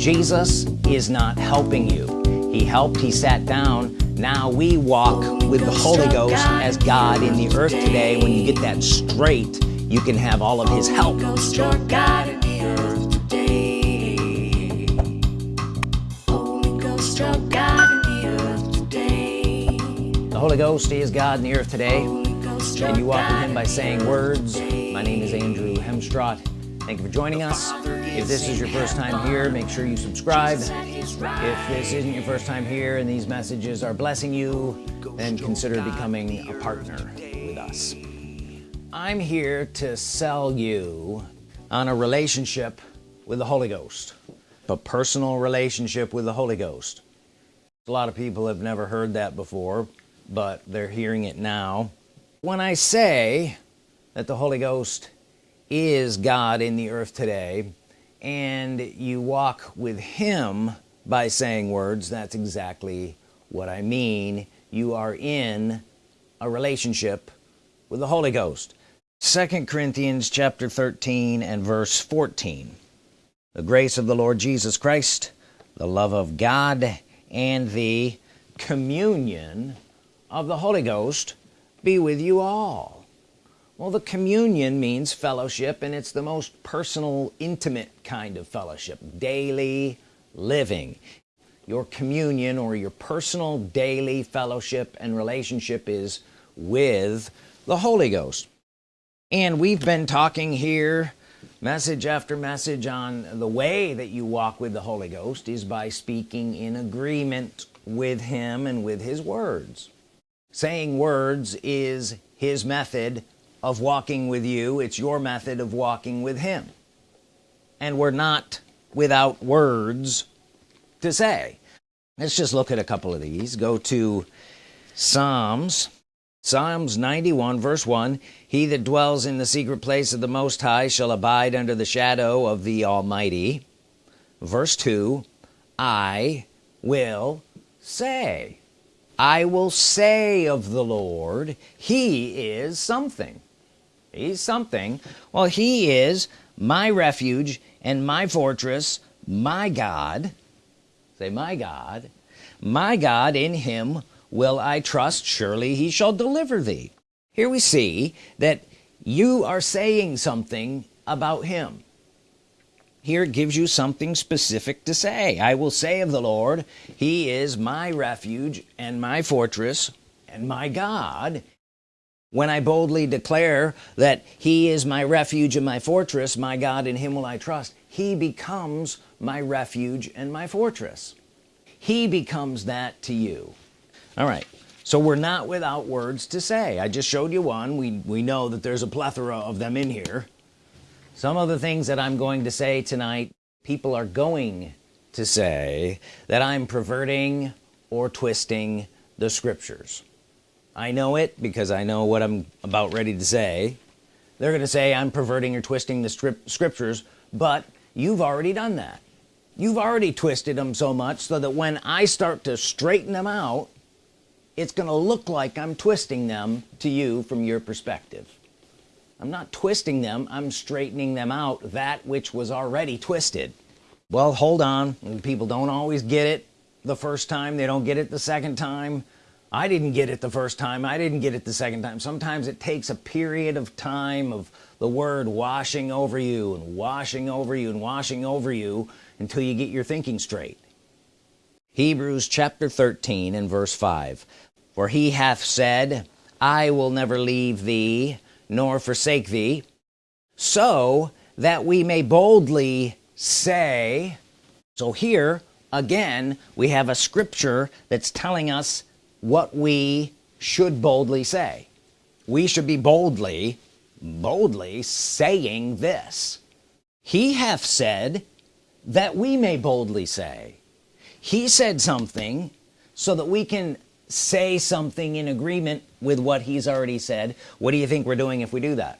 Jesus is not helping you. He helped he sat down. Now we walk with the Holy Ghost as God in the earth today. When you get that straight you can have all of his help. The Holy Ghost is God in the earth today. And you walk with him by saying words. My name is Andrew Hemstrott thank you for joining us if this is your first time here make sure you subscribe. If this isn't your first time here and these messages are blessing you then consider becoming a partner with us. I'm here to sell you on a relationship with the Holy Ghost a personal relationship with the Holy Ghost. A lot of people have never heard that before but they're hearing it now. When I say that the Holy Ghost is God in the earth today and you walk with him by saying words that's exactly what I mean. You are in a relationship with the Holy Ghost. Second Corinthians chapter 13 and verse 14 the grace of the Lord Jesus Christ the love of God and the communion of the Holy Ghost be with you all well the communion means fellowship and it's the most personal intimate kind of fellowship daily living. Your communion or your personal daily fellowship and relationship is with the Holy Ghost. And we've been talking here message after message on the way that you walk with the Holy Ghost is by speaking in agreement with him and with his words. Saying words is his method of walking with you. It's your method of walking with him. And we're not without words to say. Let's just look at a couple of these. Go to Psalms. Psalms 91 verse 1 he that dwells in the secret place of the Most High shall abide under the shadow of the Almighty. Verse 2 I will say. I will say of the Lord he is something he's something. Well he is my refuge and my fortress my God. Say my God. My God in him will I trust. Surely he shall deliver thee. Here we see that you are saying something about him. Here it gives you something specific to say. I will say of the Lord he is my refuge and my fortress and my God when I boldly declare that he is my refuge and my fortress my God in him will I trust he becomes my refuge and my fortress. He becomes that to you. All right. So we're not without words to say. I just showed you one. We we know that there's a plethora of them in here. Some of the things that I'm going to say tonight people are going to say that I'm perverting or twisting the scriptures I know it because I know what I'm about ready to say. They're gonna say I'm perverting or twisting the scriptures but you've already done that. You've already twisted them so much so that when I start to straighten them out it's gonna look like I'm twisting them to you from your perspective. I'm not twisting them I'm straightening them out that which was already twisted. Well hold on. People don't always get it the first time. They don't get it the second time I didn't get it the first time. I didn't get it the second time. Sometimes it takes a period of time of the word washing over you and washing over you and washing over you until you get your thinking straight. Hebrews chapter 13 and verse 5 for he hath said I will never leave thee nor forsake thee so that we may boldly say so here again we have a scripture that's telling us what we should boldly say. We should be boldly boldly saying this. He hath said that we may boldly say. He said something so that we can say something in agreement with what he's already said. What do you think we're doing if we do that?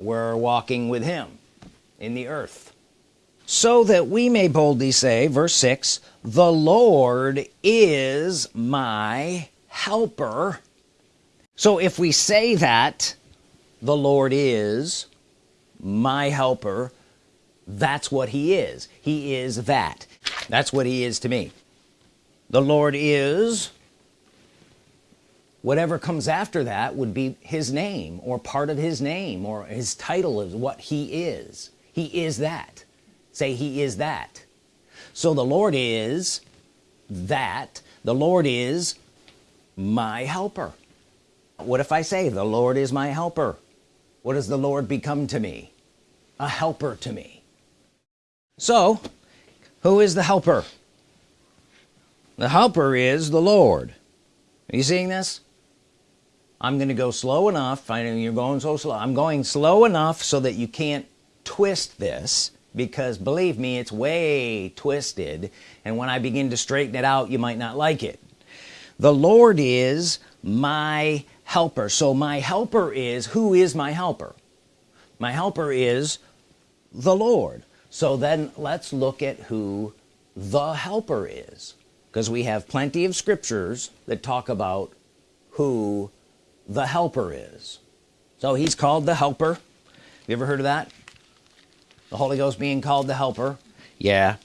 We're walking with him in the earth. So that we may boldly say verse 6 the Lord is my helper. So if we say that the Lord is my helper that's what he is. He is that. That's what he is to me. The Lord is whatever comes after that would be his name or part of his name or his title is what he is. He is that. Say he is that so the Lord is that. The Lord is my helper. What if I say the Lord is my helper what does the Lord become to me? A helper to me. So who is the helper? The helper is the Lord. Are you seeing this? I'm gonna go slow enough. I know you're going so slow. I'm going slow enough so that you can't twist this because believe me it's way twisted. And when I begin to straighten it out you might not like it. The Lord is my helper. So my helper is who is my helper? My helper is the Lord. So then let's look at who the helper is because we have plenty of scriptures that talk about who the helper is. So he's called the helper. You ever heard of that the Holy Ghost being called the helper. Yeah.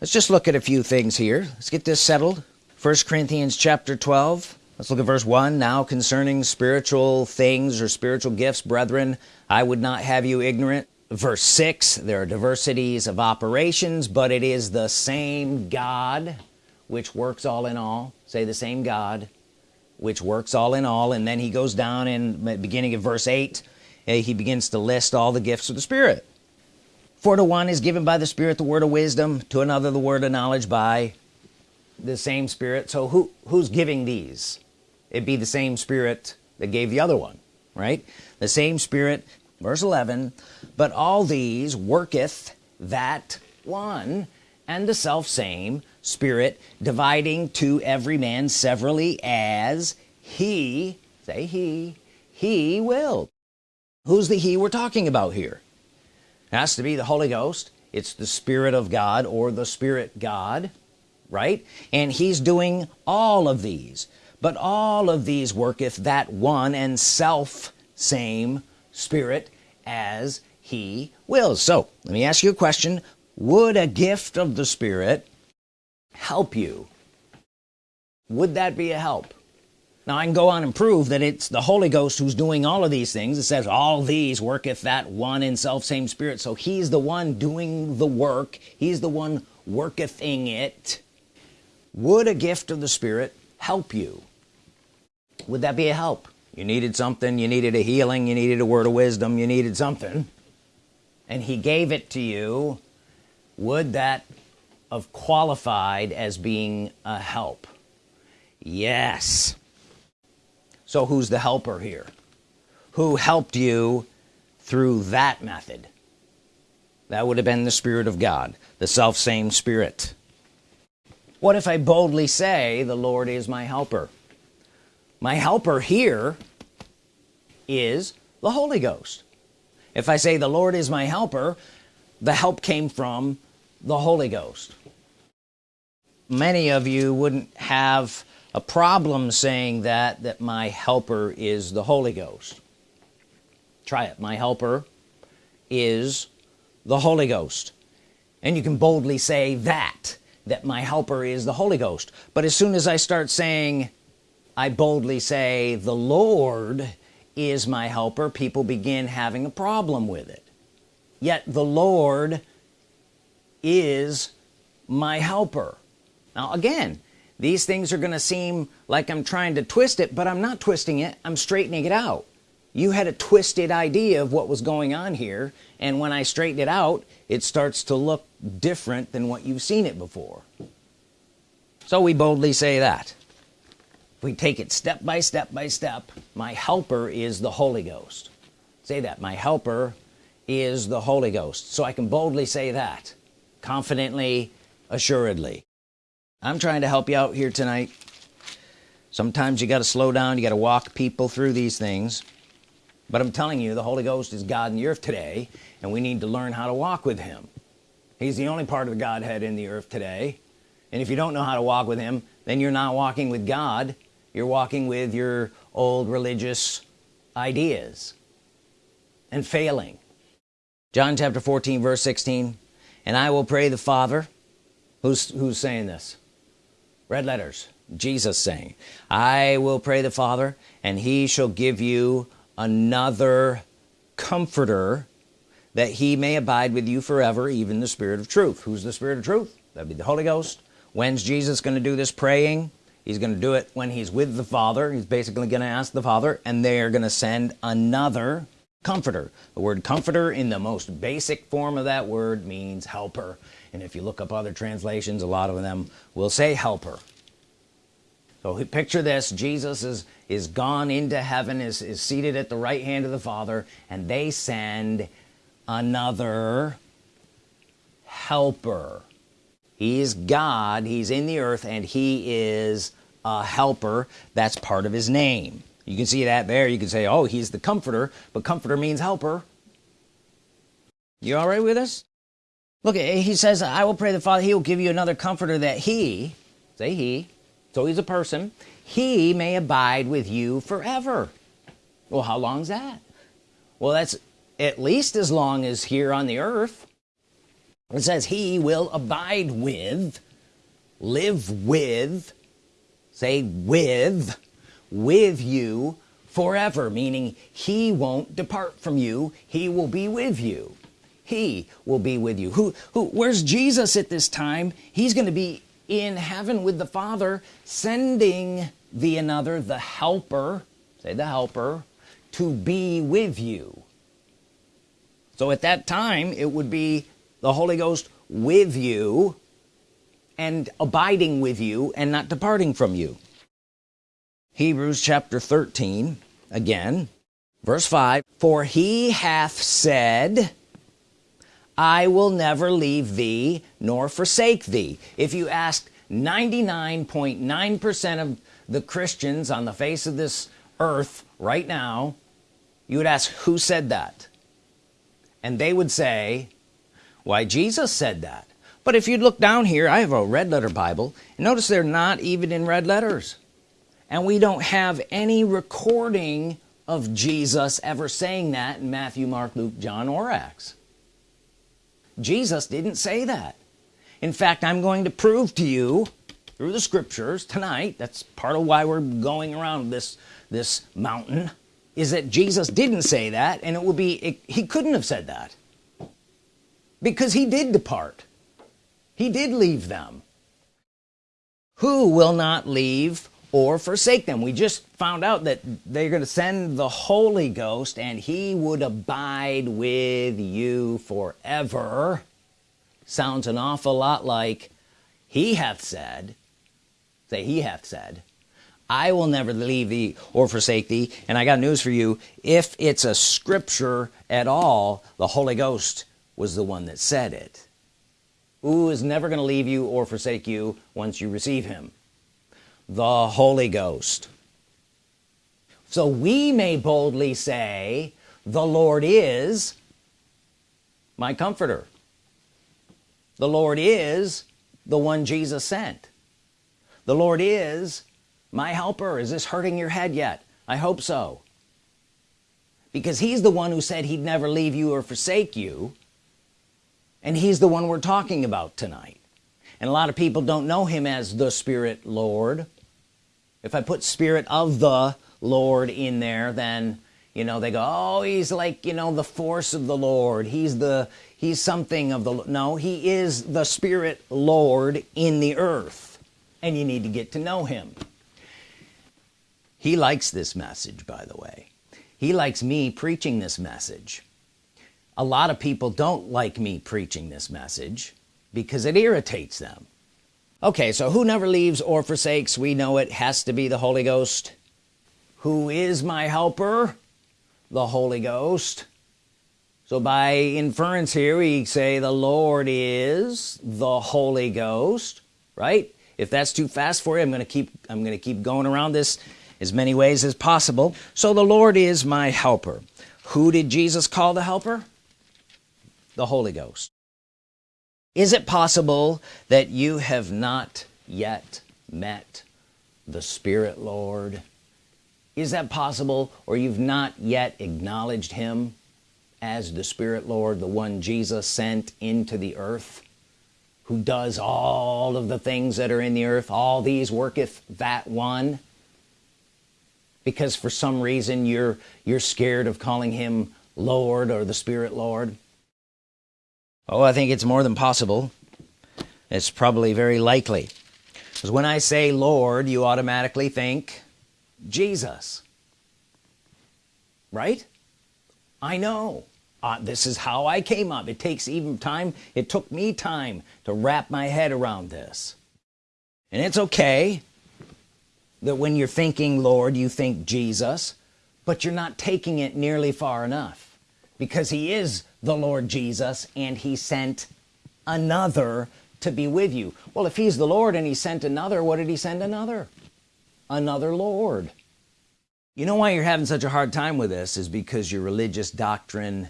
Let's just look at a few things here. Let's get this settled. First Corinthians chapter 12 let's look at verse 1 now concerning spiritual things or spiritual gifts brethren I would not have you ignorant. Verse 6 there are diversities of operations but it is the same God which works all in all. Say the same God which works all in all. And then he goes down in beginning of verse 8 eh, he begins to list all the gifts of the Spirit for to one is given by the Spirit the word of wisdom to another the word of knowledge by the same Spirit. So who who's giving these? It be the same Spirit that gave the other one right? The same Spirit verse 11 but all these worketh that one and the self same spirit dividing to every man severally as he say he he will. Who's the he we're talking about here has to be the Holy Ghost. It's the Spirit of God or the Spirit God right? And he's doing all of these. But all of these worketh that one and self same Spirit as he wills. So let me ask you a question. Would a gift of the Spirit help you? Would that be a help now I can go on and prove that it's the Holy Ghost who's doing all of these things. It says all these worketh that one in self same spirit. So he's the one doing the work. He's the one workething it. Would a gift of the Spirit help you? Would that be a help? You needed something. You needed a healing. You needed a word of wisdom. You needed something. And he gave it to you. Would that have qualified as being a help? Yes so who's the helper here? Who helped you through that method? That would have been the Spirit of God the self same Spirit. What if I boldly say the Lord is my helper my helper here is the Holy Ghost. If I say the Lord is my helper the help came from the Holy Ghost. Many of you wouldn't have a problem saying that that my helper is the Holy Ghost. Try it. My helper is the Holy Ghost. And you can boldly say that that my helper is the Holy Ghost. But as soon as I start saying I boldly say the Lord is my helper people begin having a problem with it. Yet the Lord is my helper. Now again these things are gonna seem like I'm trying to twist it but I'm not twisting it. I'm straightening it out. You had a twisted idea of what was going on here and when I straighten it out it starts to look different than what you've seen it before. So we boldly say that. We take it step by step by step. My helper is the Holy Ghost. Say that. My helper is the Holy Ghost. So I can boldly say that confidently assuredly I'm trying to help you out here tonight. Sometimes you got to slow down you got to walk people through these things. But I'm telling you the Holy Ghost is God in the earth today and we need to learn how to walk with him. He's the only part of the Godhead in the earth today. And if you don't know how to walk with him then you're not walking with God. You're walking with your old religious ideas and failing. John chapter 14 verse 16 and I will pray the Father. Who's who's saying this red letters Jesus saying I will pray the Father and he shall give you another comforter that he may abide with you forever even the Spirit of truth. Who's the Spirit of truth? That'd be the Holy Ghost. When's Jesus going to do this praying? He's going to do it when he's with the Father. He's basically going to ask the Father and they're going to send another comforter. The word comforter in the most basic form of that word means helper and if you look up other translations a lot of them will say helper. So picture this Jesus is is gone into heaven is, is seated at the right hand of the Father and they send another helper. He's God he's in the earth and he is a helper that's part of his name. You can see that there. You can say oh he's the comforter but comforter means helper. You all right with this look he says I will pray the Father he will give you another comforter that he say he so he's a person he may abide with you forever. Well how long is that? Well that's at least as long as here on the earth. It says he will abide with live with say with with you forever meaning he won't depart from you he will be with you he will be with you. Who who where's Jesus at this time? He's going to be in heaven with the Father sending the another the helper say the helper to be with you. So at that time it would be the Holy Ghost with you and abiding with you and not departing from you. Hebrews chapter 13 again verse 5 for he hath said I will never leave thee nor forsake thee. If you asked 99.9 percent .9 of the Christians on the face of this earth right now you would ask who said that? And they would say why Jesus said that. But if you look down here I have a red letter Bible. And notice they're not even in red letters. And we don't have any recording of Jesus ever saying that in Matthew Mark Luke John or Acts Jesus didn't say that. In fact I'm going to prove to you through the scriptures tonight that's part of why we're going around this this mountain is that Jesus didn't say that and it will be it, he couldn't have said that. Because he did depart. He did leave them. Who will not leave or forsake them. We just found out that they're going to send the Holy Ghost and he would abide with you forever. Sounds an awful lot like he hath said say he hath said I will never leave thee or forsake thee. And I got news for you. If it's a scripture at all the Holy Ghost was the one that said it. Who is never going to leave you or forsake you once you receive him the Holy Ghost. So we may boldly say the Lord is my comforter. The Lord is the one Jesus sent. The Lord is my helper. Is this hurting your head yet? I hope so. Because he's the one who said he'd never leave you or forsake you. And he's the one we're talking about tonight. And a lot of people don't know him as the Spirit Lord if I put Spirit of the Lord in there then you know they go oh he's like you know the force of the Lord. He's the he's something of the no he is the Spirit Lord in the earth and you need to get to know him. He likes this message by the way. He likes me preaching this message. A lot of people don't like me preaching this message because it irritates them okay so who never leaves or forsakes? We know it has to be the Holy Ghost. Who is my helper? The Holy Ghost. So by inference here we say the Lord is the Holy Ghost right? If that's too fast for you I'm gonna keep I'm gonna keep going around this as many ways as possible. So the Lord is my helper. Who did Jesus call the helper? The Holy Ghost is it possible that you have not yet met the Spirit Lord? Is that possible or you've not yet acknowledged him as the Spirit Lord the one Jesus sent into the earth who does all of the things that are in the earth? All these worketh that one? Because for some reason you're you're scared of calling him Lord or the Spirit Lord oh I think it's more than possible. It's probably very likely. Because when I say Lord you automatically think Jesus. Right? I know. Uh, this is how I came up. It takes even time. It took me time to wrap my head around this. And it's okay that when you're thinking Lord you think Jesus but you're not taking it nearly far enough because he is the Lord Jesus and he sent another to be with you. Well if he's the Lord and he sent another what did he send another? Another Lord. You know why you're having such a hard time with this is because your religious doctrine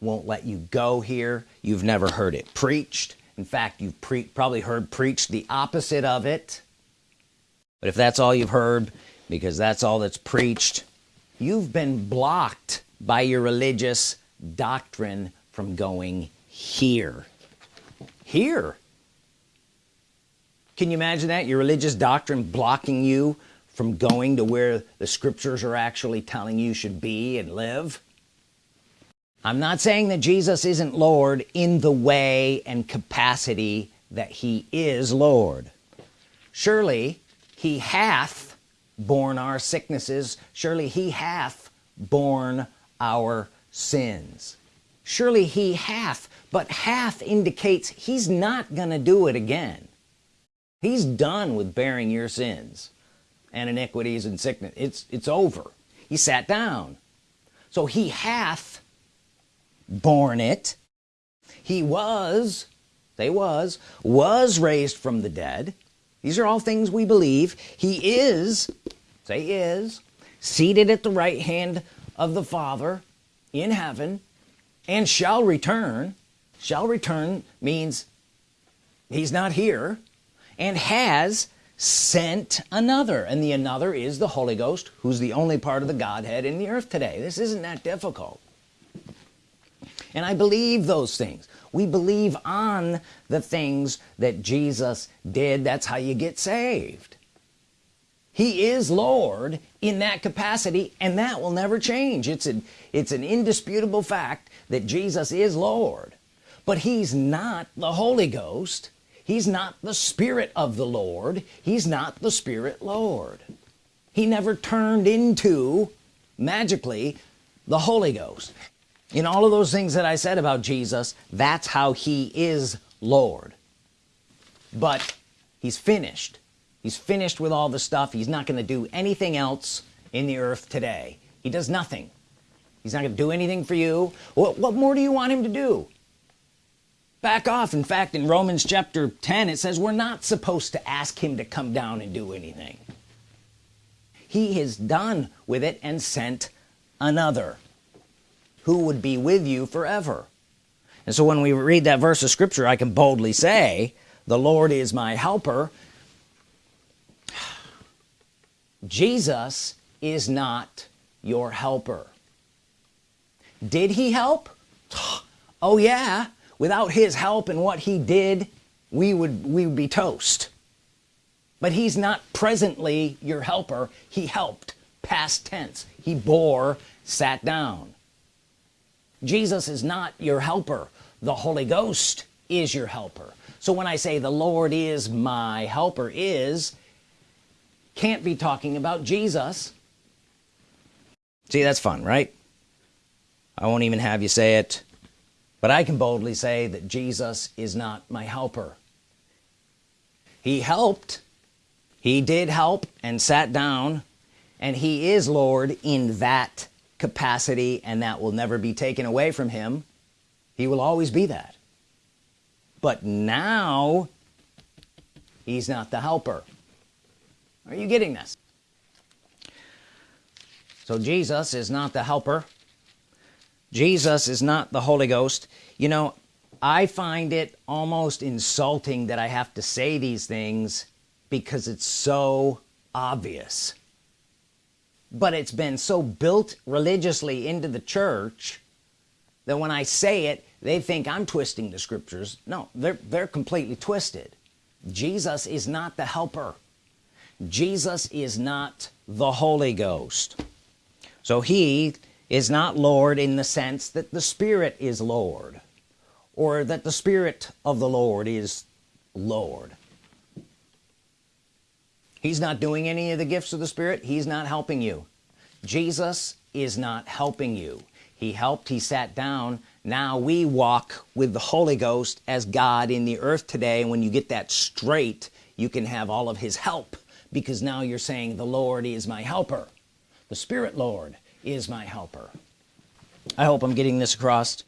won't let you go here. You've never heard it preached. In fact you've probably heard preached the opposite of it. But if that's all you've heard because that's all that's preached you've been blocked by your religious doctrine from going here. Here? Can you imagine that? Your religious doctrine blocking you from going to where the scriptures are actually telling you should be and live? I'm not saying that Jesus isn't Lord in the way and capacity that he is Lord. Surely he hath borne our sicknesses. Surely he hath borne our sins. Surely he hath but hath indicates he's not gonna do it again. He's done with bearing your sins and iniquities and sickness. It's it's over. He sat down. So he hath borne it. He was they was was raised from the dead. These are all things we believe. He is say is seated at the right hand of the Father in heaven and shall return. Shall return means he's not here and has sent another. And the another is the Holy Ghost who's the only part of the Godhead in the earth today. This isn't that difficult. And I believe those things. We believe on the things that Jesus did. That's how you get saved he is Lord in that capacity and that will never change. It's an it's an indisputable fact that Jesus is Lord. But he's not the Holy Ghost. He's not the Spirit of the Lord. He's not the Spirit Lord. He never turned into magically the Holy Ghost. In all of those things that I said about Jesus that's how he is Lord. But he's finished he's finished with all the stuff. He's not going to do anything else in the earth today. He does nothing. He's not gonna do anything for you. What, what more do you want him to do? Back off. In fact in Romans chapter 10 it says we're not supposed to ask him to come down and do anything. He is done with it and sent another who would be with you forever. And so when we read that verse of scripture I can boldly say the Lord is my helper Jesus is not your helper. Did he help? Oh yeah. Without his help and what he did we would we would be toast. But he's not presently your helper. He helped past tense. He bore sat down. Jesus is not your helper. The Holy Ghost is your helper. So when I say the Lord is my helper is can't be talking about Jesus. See that's fun right? I won't even have you say it but I can boldly say that Jesus is not my helper. He helped he did help and sat down and he is Lord in that capacity and that will never be taken away from him. He will always be that. But now he's not the helper are you getting this? So Jesus is not the helper. Jesus is not the Holy Ghost. You know I find it almost insulting that I have to say these things because it's so obvious. But it's been so built religiously into the church that when I say it they think I'm twisting the scriptures. No they're they're completely twisted. Jesus is not the helper Jesus is not the Holy Ghost. So he is not Lord in the sense that the Spirit is Lord or that the Spirit of the Lord is Lord. He's not doing any of the gifts of the Spirit. He's not helping you. Jesus is not helping you. He helped he sat down. Now we walk with the Holy Ghost as God in the earth today. And when you get that straight you can have all of his help because now you're saying the Lord is my helper. The Spirit Lord is my helper. I hope I'm getting this across.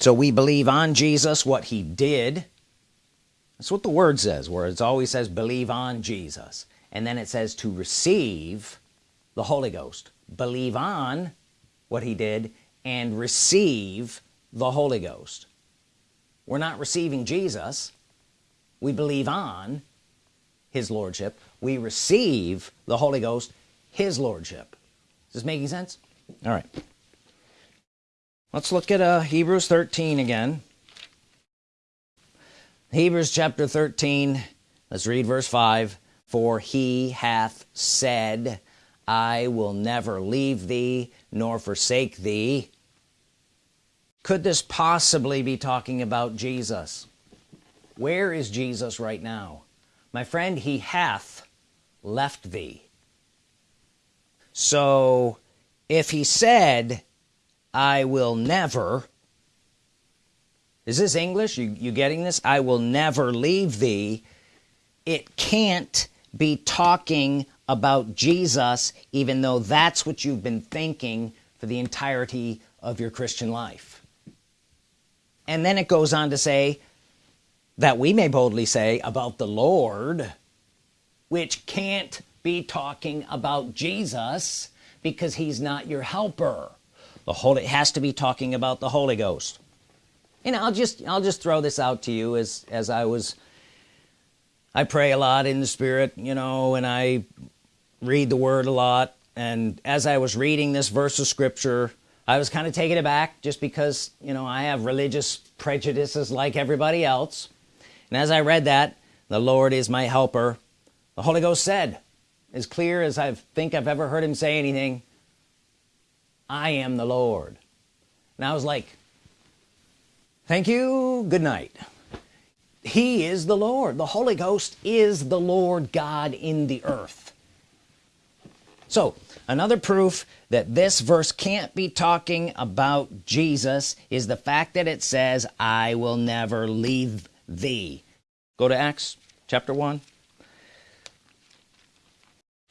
So we believe on Jesus what he did. That's what the word says where it always says believe on Jesus. And then it says to receive the Holy Ghost. Believe on what he did and receive the Holy Ghost. We're not receiving Jesus. We believe on his Lordship. We receive the Holy Ghost his Lordship. Is this making sense? All right. Let's look at uh, Hebrews 13 again. Hebrews chapter 13 let's read verse 5 for he hath said I will never leave thee nor forsake thee. Could this possibly be talking about Jesus? Where is Jesus right now my friend he hath left thee. So if he said I will never is this English? You, you getting this? I will never leave thee it can't be talking about Jesus even though that's what you've been thinking for the entirety of your Christian life. And then it goes on to say that we may boldly say about the Lord which can't be talking about Jesus because he's not your helper. The Holy has to be talking about the Holy Ghost. And I'll just I'll just throw this out to you as as I was I pray a lot in the spirit you know and I read the word a lot. And as I was reading this verse of scripture I was kind of taken aback just because you know I have religious prejudices like everybody else and as I read that the Lord is my helper the Holy Ghost said as clear as I think I've ever heard him say anything I am the Lord. And I was like thank you. Good night. He is the Lord. The Holy Ghost is the Lord God in the earth. So another proof that this verse can't be talking about Jesus is the fact that it says I will never leave thee go to Acts chapter 1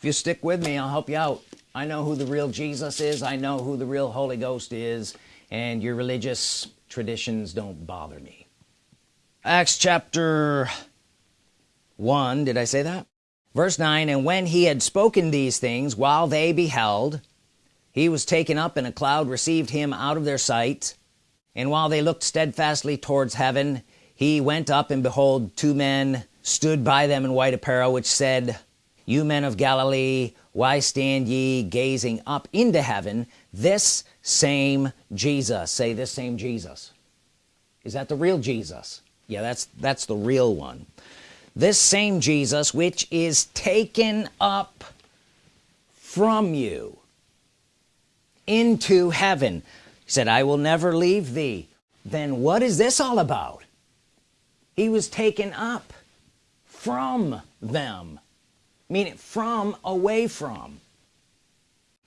if you stick with me I'll help you out. I know who the real Jesus is. I know who the real Holy Ghost is. And your religious traditions don't bother me. Acts chapter 1 did I say that? Verse 9 and when he had spoken these things while they beheld he was taken up and a cloud received him out of their sight. And while they looked steadfastly towards heaven he went up and behold two men stood by them in white apparel which said you men of Galilee why stand ye gazing up into heaven? This same Jesus. Say this same Jesus. Is that the real Jesus? Yeah that's that's the real one. This same Jesus which is taken up from you into heaven. He said I will never leave thee. Then what is this all about he was taken up from them. Meaning from away from.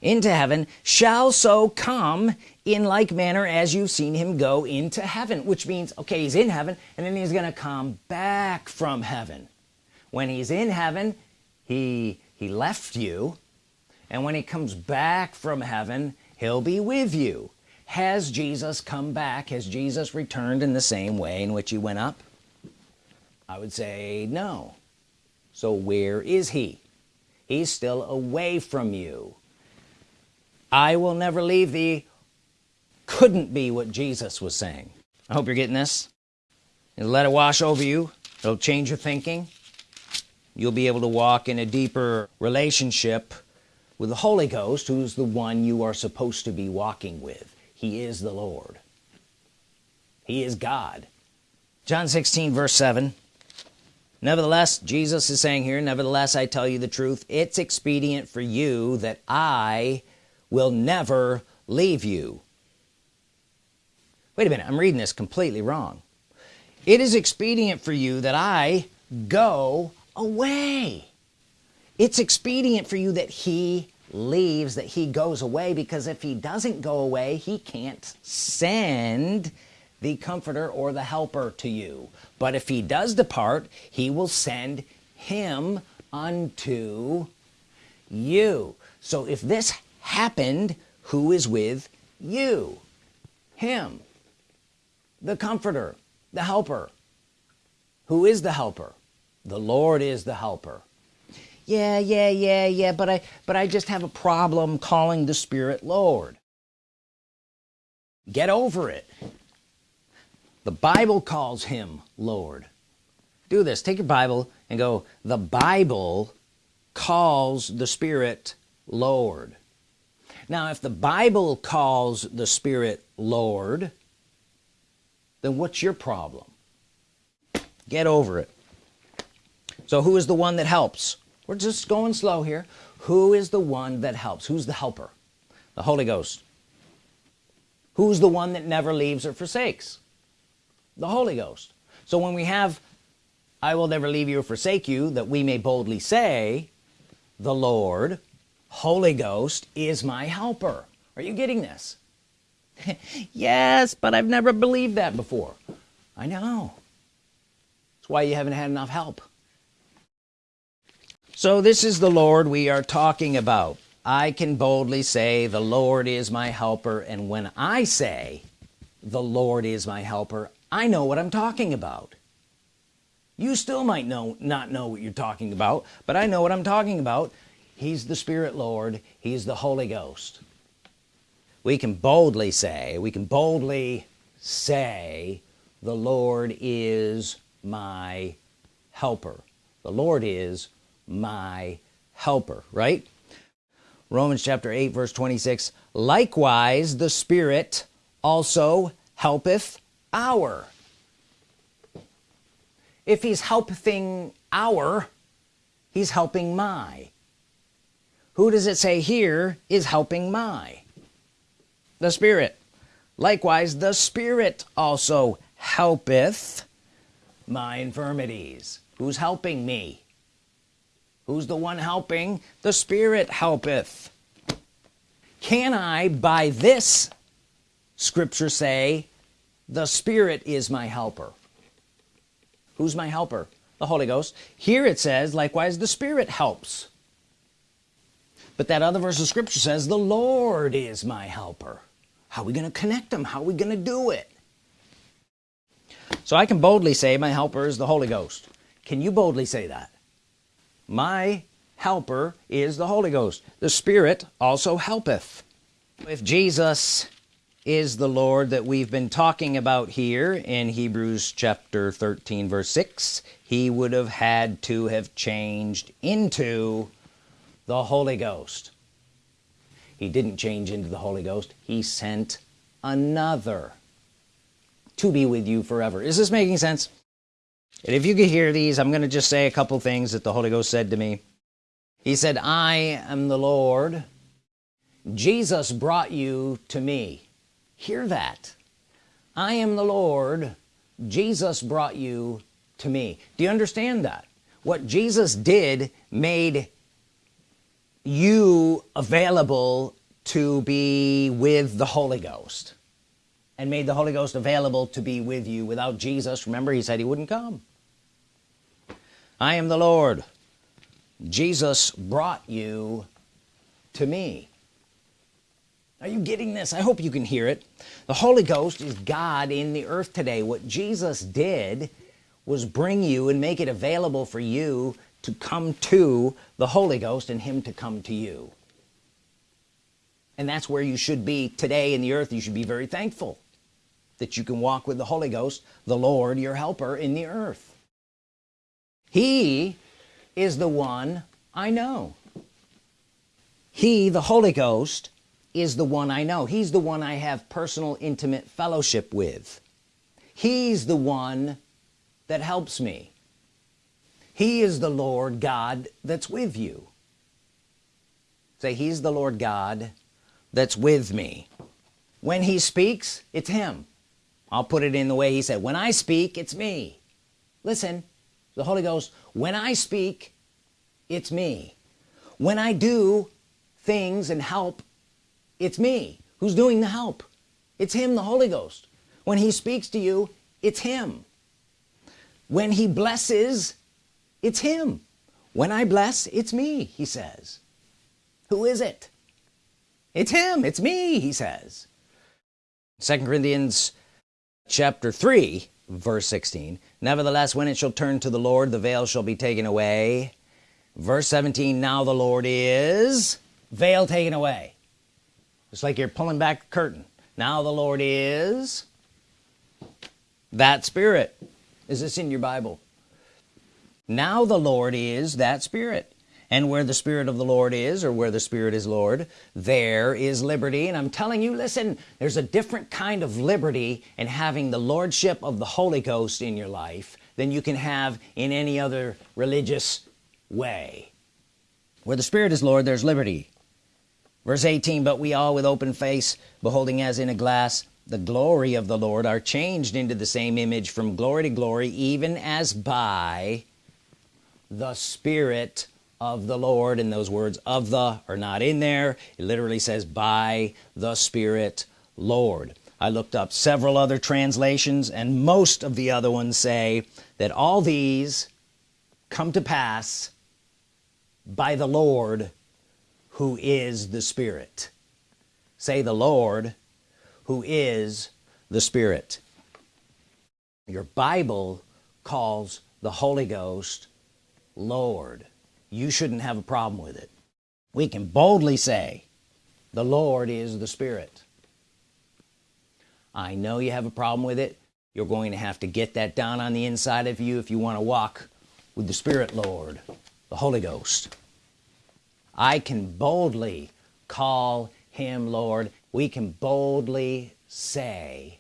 Into heaven shall so come in like manner as you've seen him go into heaven. Which means okay he's in heaven and then he's gonna come back from heaven. When he's in heaven he he left you and when he comes back from heaven he'll be with you. Has Jesus come back? Has Jesus returned in the same way in which he went up I would say no. So where is he? He's still away from you. I will never leave thee. Couldn't be what Jesus was saying. I hope you're getting this. And let it wash over you. It'll change your thinking. You'll be able to walk in a deeper relationship with the Holy Ghost who's the one you are supposed to be walking with. He is the Lord. He is God. John 16 verse 7 nevertheless Jesus is saying here nevertheless I tell you the truth. It's expedient for you that I will never leave you. Wait a minute I'm reading this completely wrong. It is expedient for you that I go away. It's expedient for you that he leaves that he goes away because if he doesn't go away he can't send the comforter or the helper to you. But if he does depart he will send him unto you. So if this happened who is with you? Him the comforter the helper. Who is the helper? The Lord is the helper. Yeah yeah yeah yeah but I but I just have a problem calling the Spirit Lord. Get over it the Bible calls him Lord. Do this. Take your Bible and go the Bible calls the Spirit Lord. Now if the Bible calls the Spirit Lord then what's your problem? Get over it. So who is the one that helps? We're just going slow here. Who is the one that helps? Who's the helper? The Holy Ghost. Who's the one that never leaves or forsakes the Holy Ghost. So when we have I will never leave you or forsake you that we may boldly say the Lord Holy Ghost is my helper. Are you getting this? Yes but I've never believed that before. I know. That's why you haven't had enough help. So this is the Lord we are talking about. I can boldly say the Lord is my helper and when I say the Lord is my helper I know what I'm talking about. You still might know not know what you're talking about but I know what I'm talking about. He's the Spirit Lord. He's the Holy Ghost. We can boldly say we can boldly say the Lord is my helper. The Lord is my helper right? Romans chapter 8 verse 26 likewise the Spirit also helpeth our if he's helping our he's helping my. Who does it say here is helping my? The Spirit. Likewise the Spirit also helpeth my infirmities. Who's helping me? Who's the one helping? The Spirit helpeth. Can I by this scripture say the Spirit is my helper. Who's my helper? The Holy Ghost. Here it says likewise the Spirit helps. But that other verse of scripture says the Lord is my helper. How are we going to connect them? How are we going to do it? So I can boldly say my helper is the Holy Ghost. Can you boldly say that? My helper is the Holy Ghost. The Spirit also helpeth. If Jesus is the Lord that we've been talking about here in Hebrews chapter 13 verse 6 he would have had to have changed into the Holy Ghost. He didn't change into the Holy Ghost. He sent another to be with you forever. Is this making sense? And if you could hear these I'm gonna just say a couple things that the Holy Ghost said to me. He said I am the Lord. Jesus brought you to me hear that. I am the Lord. Jesus brought you to me. Do you understand that? What Jesus did made you available to be with the Holy Ghost and made the Holy Ghost available to be with you without Jesus. Remember he said he wouldn't come. I am the Lord. Jesus brought you to me are you getting this? I hope you can hear it. The Holy Ghost is God in the earth today. What Jesus did was bring you and make it available for you to come to the Holy Ghost and him to come to you. And that's where you should be today in the earth. You should be very thankful that you can walk with the Holy Ghost the Lord your helper in the earth. He is the one I know. He the Holy Ghost is the one I know. He's the one I have personal intimate fellowship with. He's the one that helps me. He is the Lord God that's with you. Say he's the Lord God that's with me. When he speaks it's him. I'll put it in the way he said. When I speak it's me. Listen the Holy Ghost when I speak it's me. When I do things and help it's me who's doing the help. It's him the Holy Ghost. When he speaks to you it's him. When he blesses it's him. When I bless it's me he says. Who is it? It's him it's me he says. Second Corinthians chapter 3 verse 16 nevertheless when it shall turn to the Lord the veil shall be taken away. Verse 17 now the Lord is veil taken away it's like you're pulling back the curtain. Now the Lord is that spirit. Is this in your Bible? Now the Lord is that spirit. And where the Spirit of the Lord is or where the Spirit is Lord there is liberty. And I'm telling you listen there's a different kind of liberty in having the Lordship of the Holy Ghost in your life than you can have in any other religious way. Where the Spirit is Lord there's liberty verse 18 but we all with open face beholding as in a glass the glory of the Lord are changed into the same image from glory to glory even as by the Spirit of the Lord. And those words of the are not in there. It literally says by the Spirit Lord. I looked up several other translations and most of the other ones say that all these come to pass by the Lord who is the Spirit. Say the Lord who is the Spirit. Your Bible calls the Holy Ghost Lord. You shouldn't have a problem with it. We can boldly say the Lord is the Spirit. I know you have a problem with it. You're going to have to get that down on the inside of you if you want to walk with the Spirit Lord the Holy Ghost I can boldly call him Lord. We can boldly say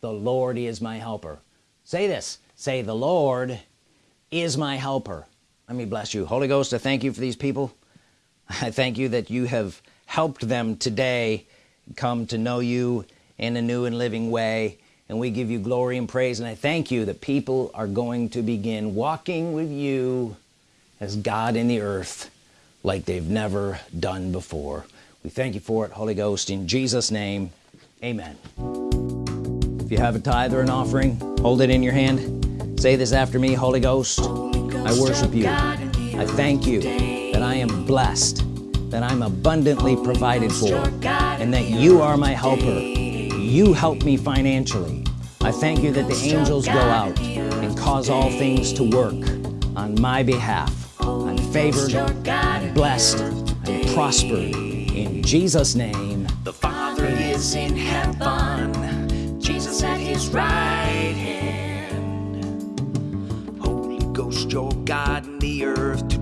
the Lord is my helper. Say this. Say the Lord is my helper. Let me bless you. Holy Ghost I thank you for these people. I thank you that you have helped them today come to know you in a new and living way. And we give you glory and praise. And I thank you that people are going to begin walking with you as God in the earth like they've never done before. We thank you for it Holy Ghost in Jesus name amen. If you have a tithe or an offering hold it in your hand. Say this after me Holy Ghost I worship you. I thank you that I am blessed that I'm abundantly provided for and that you are my helper. You help me financially. I thank you that the angels go out and cause all things to work on my behalf favored blessed I'm prospered. In Jesus name The Father is in heaven. Jesus at his right hand. Holy Ghost your God in the earth